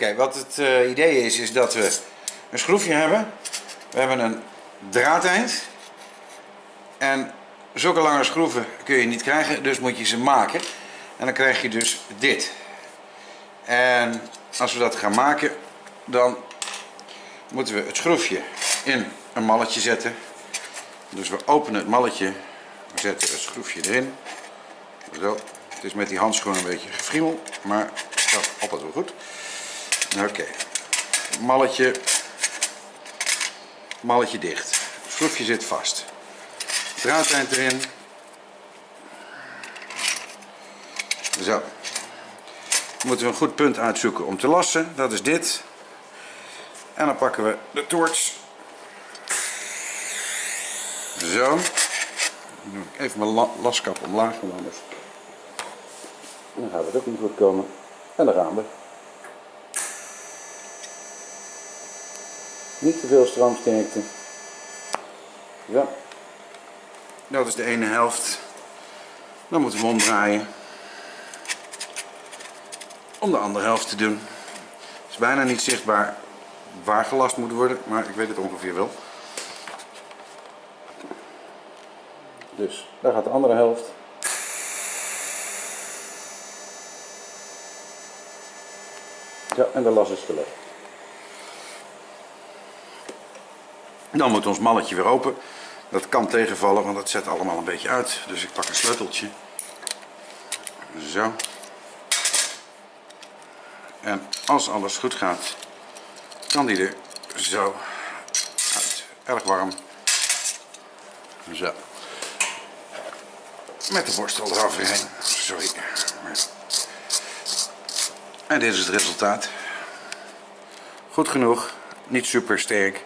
Oké, wat het eh, idee is, is dat we een schroefje hebben. We hebben een draadeind. En zulke lange schroeven kun je niet krijgen, dus moet je ze maken. En dan krijg je dus dit. En als we dat gaan maken, dan moeten we het schroefje in een malletje zetten. Dus we openen het malletje, we zetten het schroefje erin. Zo, het is met die handschoen een beetje gefriemel, maar gaat altijd wel goed. Oké, malletje, malletje dicht. Schroefje zit vast. Draadeind erin. Zo. Dan moeten we een goed punt uitzoeken om te lassen. Dat is dit. En dan pakken we de toorts. Zo. Dan even mijn la- laskap omlaag, want dan gaat het ook niet goed komen. En daar gaan we. Niet te veel stroomsterkte. Zo. Dat is de ene helft. Dan moeten we omdraaien. Om de andere helft te doen. Het is bijna niet zichtbaar waar gelast moet worden, maar ik weet het ongeveer wel. Dus daar gaat de andere helft. Ja, en de las is gelegd. Dan moet ons malletje weer open. Dat kan tegenvallen, want het zet allemaal een beetje uit. Dus ik pak een sleuteltje. Zo. En als alles goed gaat, kan die er zo uit. Erg warm. Zo. Met de borstel eroverheen. Sorry. En dit is het resultaat. Goed genoeg. Niet super sterk.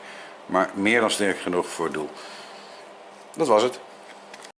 Maar meer dan sterk genoeg voor het doel. Dat was het.